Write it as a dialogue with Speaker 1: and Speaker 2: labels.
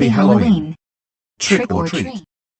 Speaker 1: Happy Halloween. Trick or treat.